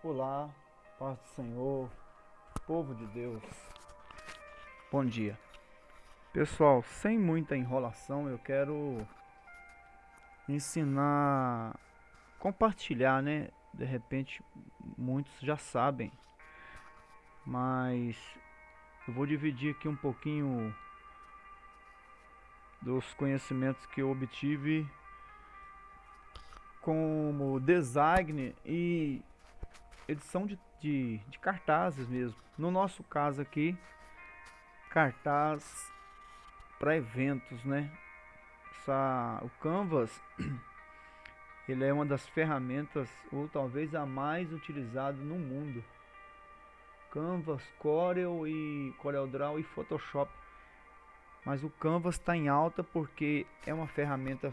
Olá, paz do Senhor, povo de Deus. Bom dia. Pessoal, sem muita enrolação, eu quero ensinar, compartilhar, né? De repente, muitos já sabem, mas eu vou dividir aqui um pouquinho dos conhecimentos que eu obtive como design e edição de, de, de, cartazes mesmo. No nosso caso aqui, cartaz para eventos, né? Essa, o Canvas, ele é uma das ferramentas, ou talvez a mais utilizada no mundo. Canvas, Corel e CorelDRAW e Photoshop. Mas o Canvas está em alta porque é uma ferramenta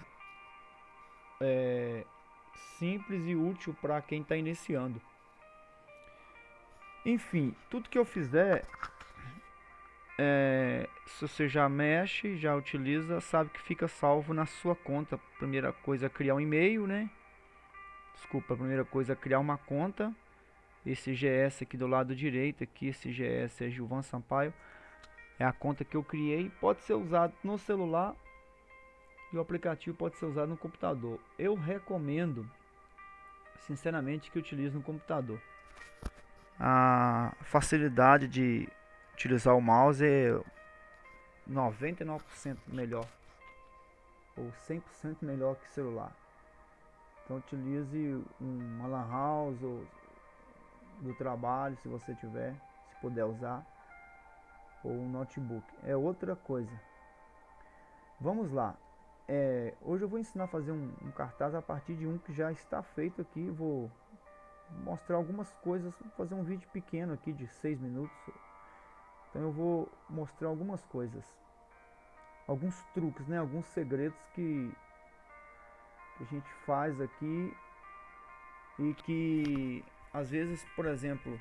é, simples e útil para quem está iniciando. Enfim, tudo que eu fizer, é, se você já mexe, já utiliza, sabe que fica salvo na sua conta. Primeira coisa é criar um e-mail, né? Desculpa, primeira coisa é criar uma conta. Esse GS aqui do lado direito, aqui esse GS é Gilvan Sampaio. É a conta que eu criei, pode ser usado no celular e o aplicativo pode ser usado no computador. Eu recomendo, sinceramente, que utilize no computador a facilidade de utilizar o mouse é 99% melhor ou 100% melhor que celular. Então utilize uma lan house ou do trabalho, se você tiver, se puder usar, ou um notebook. É outra coisa. Vamos lá. É, hoje eu vou ensinar a fazer um, um cartaz a partir de um que já está feito aqui. Vou mostrar algumas coisas, vou fazer um vídeo pequeno aqui de 6 minutos. Então eu vou mostrar algumas coisas, alguns truques, né, alguns segredos que, a gente faz aqui e que às vezes, por exemplo,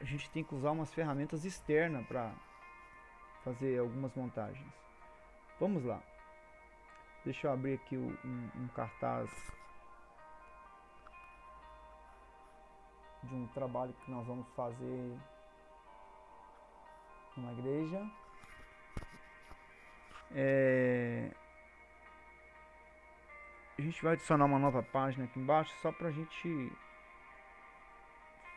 a gente tem que usar umas ferramentas externas para fazer algumas montagens. Vamos lá. Deixa eu abrir aqui um, um cartaz de um trabalho que nós vamos fazer numa igreja. É... A gente vai adicionar uma nova página aqui embaixo só para a gente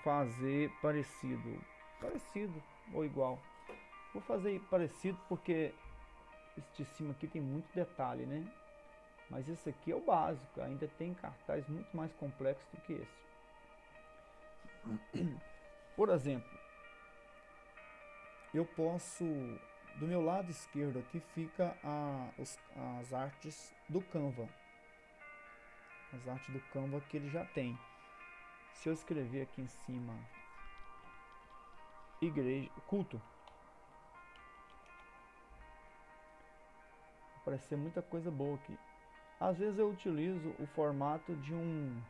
fazer parecido, parecido ou igual. Vou fazer parecido porque esse de cima aqui tem muito detalhe, né? Mas esse aqui é o básico, ainda tem cartaz muito mais complexo do que esse. Por exemplo, eu posso, do meu lado esquerdo aqui fica a, os, as artes do Canva. As artes do Canva que ele já tem. Se eu escrever aqui em cima, igreja, culto, aparecer muita coisa boa aqui. Às vezes eu utilizo o formato de um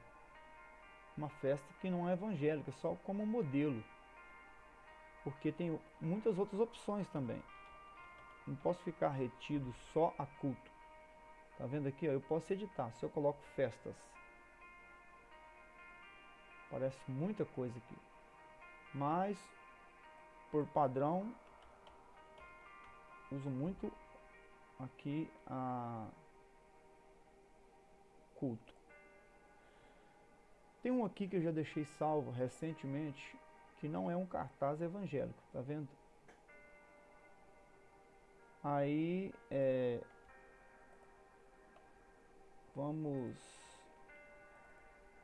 uma festa que não é evangélica, só como modelo. Porque tem muitas outras opções também. Não posso ficar retido só a culto. Tá vendo aqui? Ó, eu posso editar. Se eu coloco festas. Parece muita coisa aqui. Mas, por padrão, uso muito aqui a culto. Tem um aqui que eu já deixei salvo recentemente, que não é um cartaz evangélico, tá vendo? Aí, é, vamos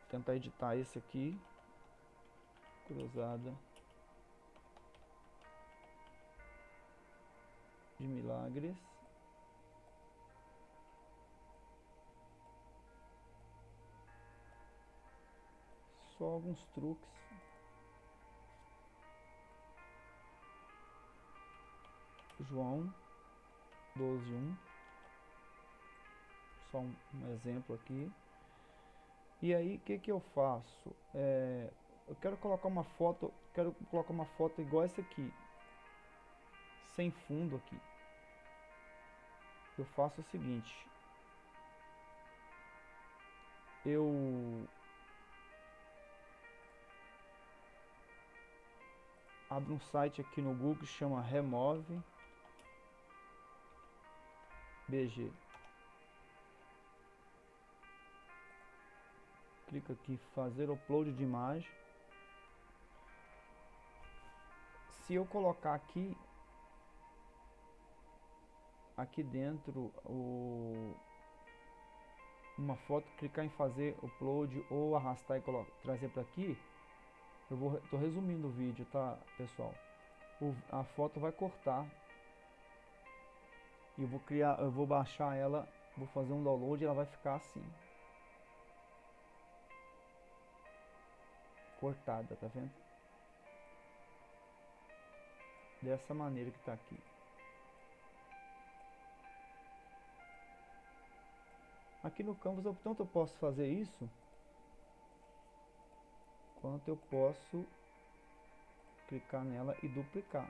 tentar editar esse aqui, cruzada de milagres. Só alguns truques. João 12.1 Só um, um, exemplo aqui. E aí, o que que eu faço? É, eu quero colocar uma foto, quero colocar uma foto igual essa aqui. Sem fundo aqui. Eu faço o seguinte. Eu abre um site aqui no Google que chama Remove BG. Clica aqui fazer upload de imagem. Se eu colocar aqui aqui dentro o uma foto, clicar em fazer upload ou arrastar e trazer para aqui, eu vou tô resumindo o vídeo, tá, pessoal? O, a foto vai cortar. E eu vou criar, eu vou baixar ela, vou fazer um download e ela vai ficar assim. Cortada, tá vendo? Dessa maneira que tá aqui. Aqui no Canvas, tanto eu posso fazer isso, quanto eu posso clicar nela e duplicar.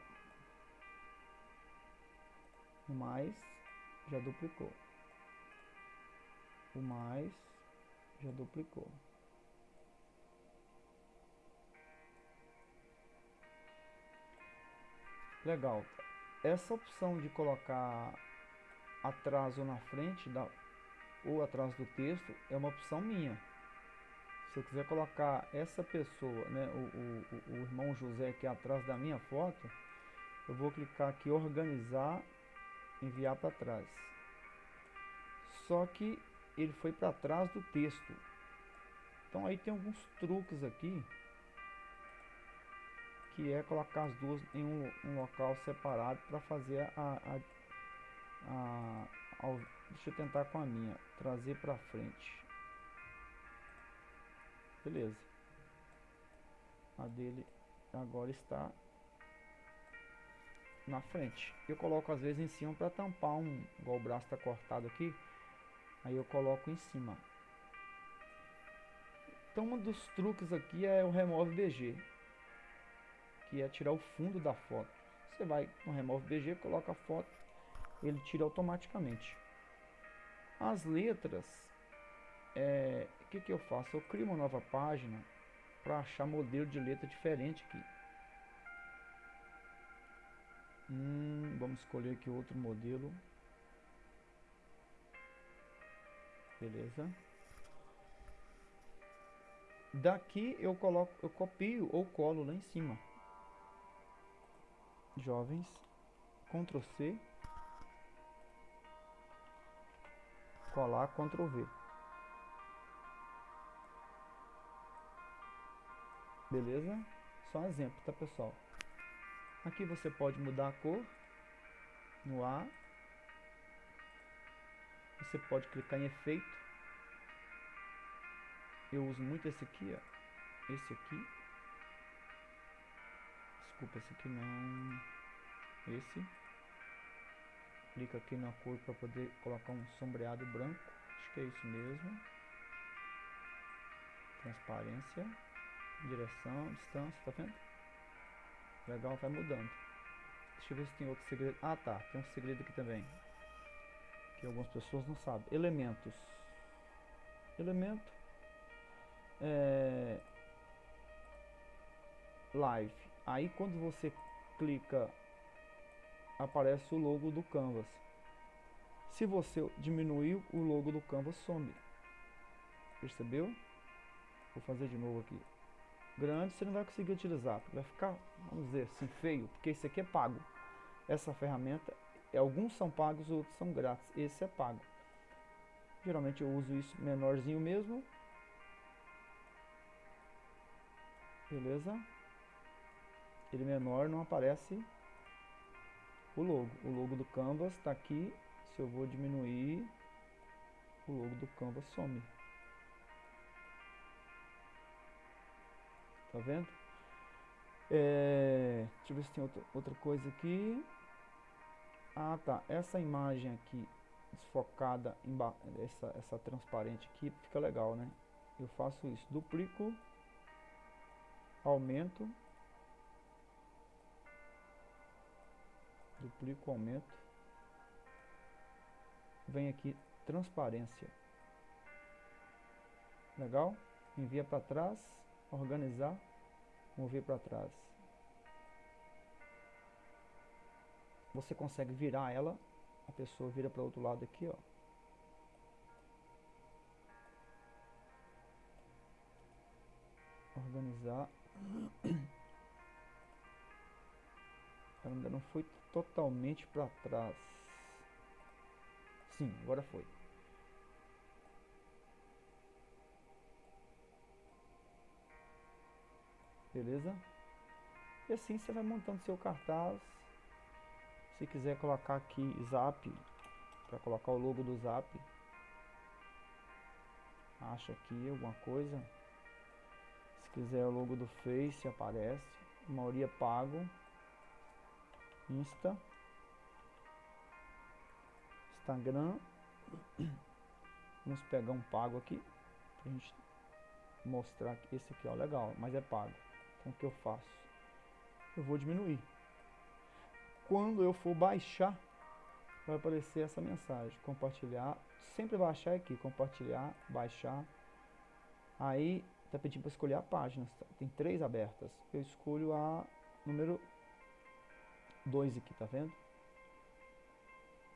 O mais já duplicou. O mais já duplicou. Legal. Essa opção de colocar atraso na frente da, ou atrás do texto é uma opção minha. Se eu quiser colocar essa pessoa, né, o, o, o irmão José aqui atrás da minha foto, eu vou clicar aqui organizar, enviar para trás. Só que ele foi para trás do texto. Então aí tem alguns truques aqui que é colocar as duas em um, um local separado para fazer a, a, a, a, deixa eu tentar com a minha trazer para frente beleza. A dele agora está na frente. Eu coloco às vezes em cima para tampar um igual o braço está cortado aqui aí eu coloco em cima. Então um dos truques aqui é o remove BG que é tirar o fundo da foto. Você vai no remove BG coloca a foto ele tira automaticamente. As letras, é, que, que eu faço? Eu crio uma nova página para achar modelo de letra diferente aqui. Hum, vamos escolher aqui outro modelo. Beleza. Daqui eu coloco, eu copio ou colo lá em cima. Jovens, Ctrl C colar Ctrl V. Beleza? Só um exemplo, tá pessoal? Aqui você pode mudar a cor no A. Você pode clicar em efeito. Eu uso muito esse aqui, ó. Esse aqui. Desculpa, esse aqui não. Esse clica aqui na cor para poder colocar um sombreado branco. Acho que é isso mesmo. Transparência, direção, distância, tá vendo? Legal, vai mudando. Deixa eu ver se tem outro segredo. Ah tá, tem um segredo aqui também. Que algumas pessoas não sabem. Elementos. Elemento. É... Live. Aí quando você clica aparece o logo do Canvas. Se você diminuir, o logo do Canvas some. Percebeu? Vou fazer de novo aqui. Grande você não vai conseguir utilizar, vai ficar, vamos dizer assim, feio, porque esse aqui é pago. Essa ferramenta, alguns são pagos, outros são grátis. Esse é pago. Geralmente eu uso isso menorzinho mesmo. Beleza? Ele menor não aparece o logo. O logo do Canvas está aqui. Se eu vou diminuir, o logo do Canvas some. Tá vendo? É, deixa eu ver se tem outra, outra coisa aqui. Ah, tá. Essa imagem aqui desfocada, essa, essa transparente aqui, fica legal, né? Eu faço isso. Duplico, aumento duplico aumento, vem aqui transparência, legal? Envia para trás, organizar, mover para trás, você consegue virar ela, a pessoa vira para o outro lado aqui, ó. Organizar. Ela ainda não foi totalmente para trás. Sim, agora foi. Beleza? E assim você vai montando seu cartaz. Se quiser colocar aqui Zap, para colocar o logo do Zap, acha aqui alguma coisa. Se quiser o logo do Face, aparece. Maioria pago. Insta. Instagram. Vamos pegar um pago aqui. Pra gente mostrar esse aqui, ó, legal, mas é pago. Então o que eu faço? Eu vou diminuir. Quando eu for baixar, vai aparecer essa mensagem. Compartilhar. Sempre baixar aqui. Compartilhar, baixar. Aí está pedindo para escolher a página. Tem três abertas. Eu escolho a número 2 aqui, tá vendo?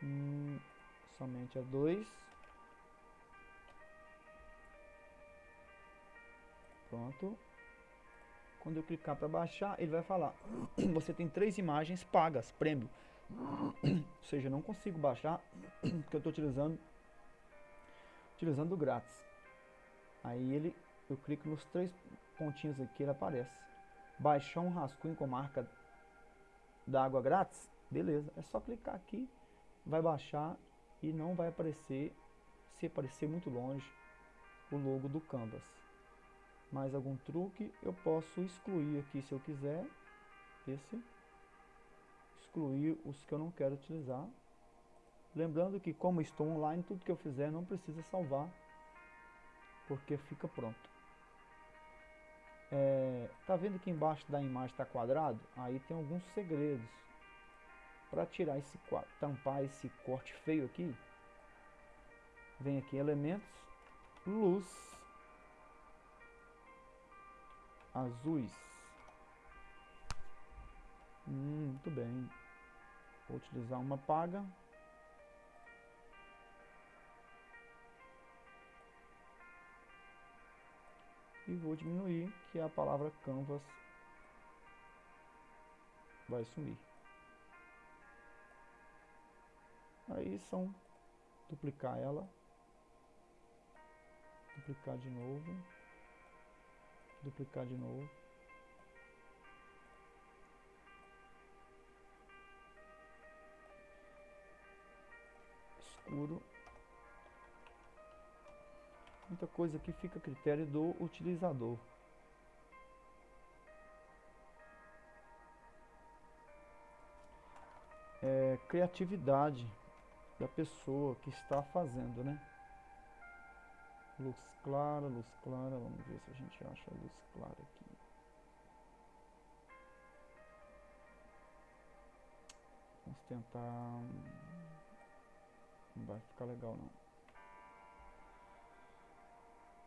Hum, somente a 2. Pronto. Quando eu clicar para baixar, ele vai falar: você tem três imagens pagas, prêmio. Ou seja, eu não consigo baixar porque eu estou utilizando utilizando grátis. Aí ele, eu clico nos três pontinhos aqui, ele aparece. Baixar um rascunho com marca da água grátis, beleza. É só clicar aqui, vai baixar e não vai aparecer, se aparecer muito longe, o logo do Canvas mais algum truque, eu posso excluir aqui se eu quiser, esse, excluir os que eu não quero utilizar. Lembrando que como estou online, tudo que eu fizer não precisa salvar, porque fica pronto. É, tá vendo que embaixo da imagem está quadrado? Aí tem alguns segredos. Para tirar esse tampar esse corte feio aqui, vem aqui elementos, luz, azuis. Hum, muito bem. Vou utilizar uma paga. E vou diminuir, que a palavra canvas vai sumir. Aí são duplicar ela, duplicar de novo duplicar de novo. Escuro. Muita coisa aqui fica a critério do utilizador. É, criatividade da pessoa que está fazendo, né? Luz clara, luz clara. Vamos ver se a gente acha a luz clara aqui. Vamos tentar... Não vai ficar legal não.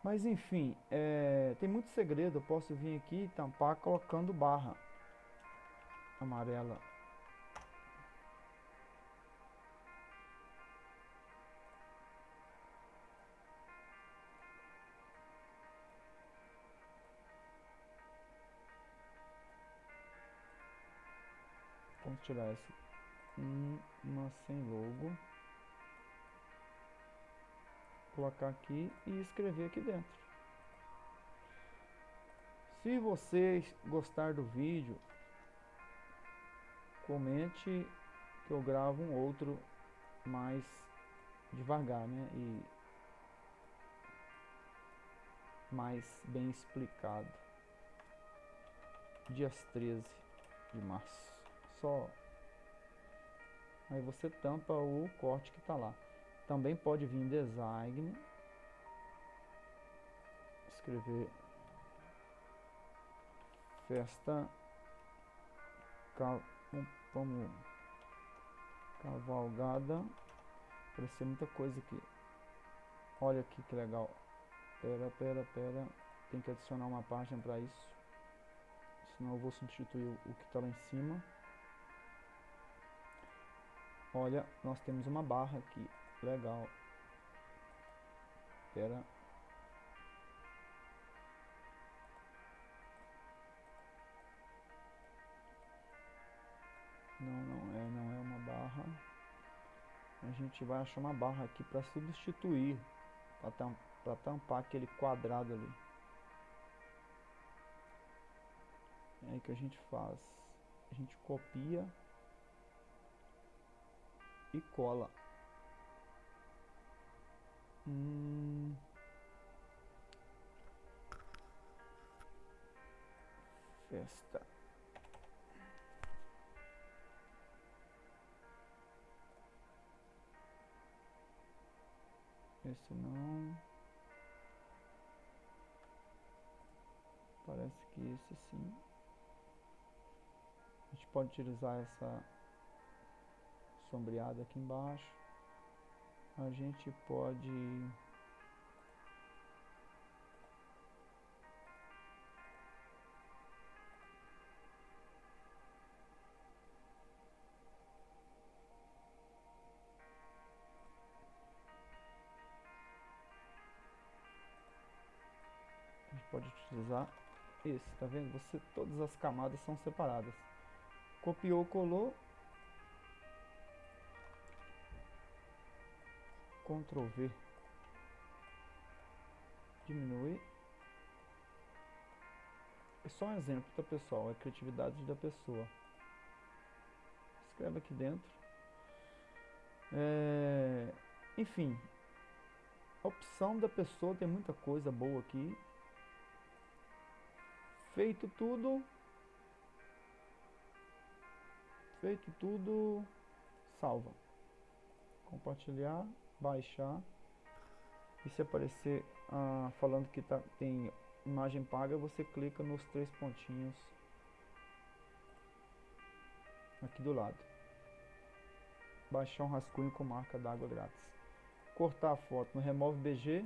Mas enfim, é, tem muito segredo. Eu posso vir aqui e tampar colocando barra amarela tirar essa uma sem logo. Colocar aqui e escrever aqui dentro. Se você gostar do vídeo, comente que eu gravo um outro mais devagar, né? E mais bem explicado. Dias 13 de março só. Aí você tampa o corte que está lá. Também pode vir em design. Escrever festa cal, como cavalgada. Apareceu muita coisa aqui. Olha aqui que legal. Pera, pera, pera. Tem que adicionar uma página para isso. Senão eu vou substituir o que está lá em cima. Olha, nós temos uma barra aqui. Legal. Espera. Não, não é, não é uma barra. A gente vai achar uma barra aqui para substituir, para tam, tampar aquele quadrado ali. É aí que a gente faz. A gente copia e cola. Hum. Festa. Esse não. Parece que esse sim. A gente pode utilizar essa sombreada aqui embaixo. A gente pode pode utilizar esse, tá vendo? Você, todas as camadas são separadas. Copiou, colou. Ctrl V. Diminui. É só um exemplo, tá pessoal? É criatividade da pessoa. Escreve aqui dentro. É... Enfim, a opção da pessoa tem muita coisa boa aqui. Feito tudo. Feito tudo. Salva. Compartilhar. Baixar. E se aparecer ah, falando que tá, tem imagem paga, você clica nos três pontinhos aqui do lado. Baixar um rascunho com marca d'água grátis. Cortar a foto no Remove BG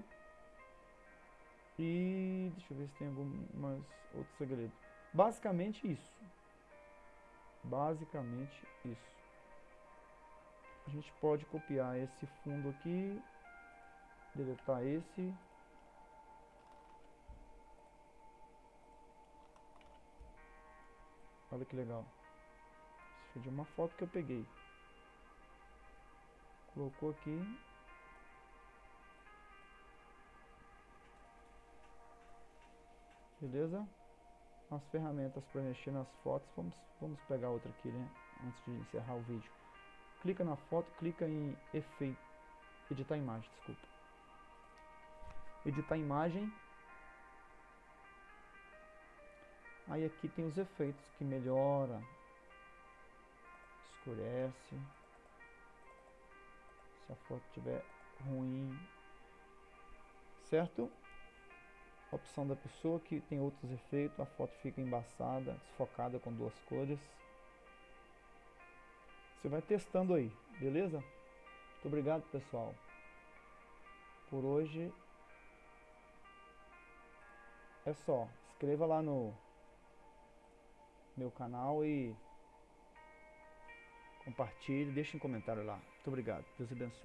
e deixa eu ver se tem algumas outros segredos. Basicamente isso. Basicamente isso. A gente pode copiar esse fundo aqui, deletar esse. Olha que legal. Isso foi de uma foto que eu peguei. Colocou aqui, Beleza? As ferramentas para mexer nas fotos, vamos, vamos pegar outra aqui, né? Antes de encerrar o vídeo. Clica na foto, clica em efeito, editar imagem, desculpa. Editar imagem. Aí aqui tem os efeitos que melhora, escurece. Se a foto estiver ruim, certo? opção da pessoa que tem outros efeitos, a foto fica embaçada, desfocada com duas cores. Você vai testando aí, beleza? Muito obrigado pessoal. Por hoje é só. Inscreva lá no meu canal e compartilhe, deixe um comentário lá. Muito obrigado. Deus abençoe.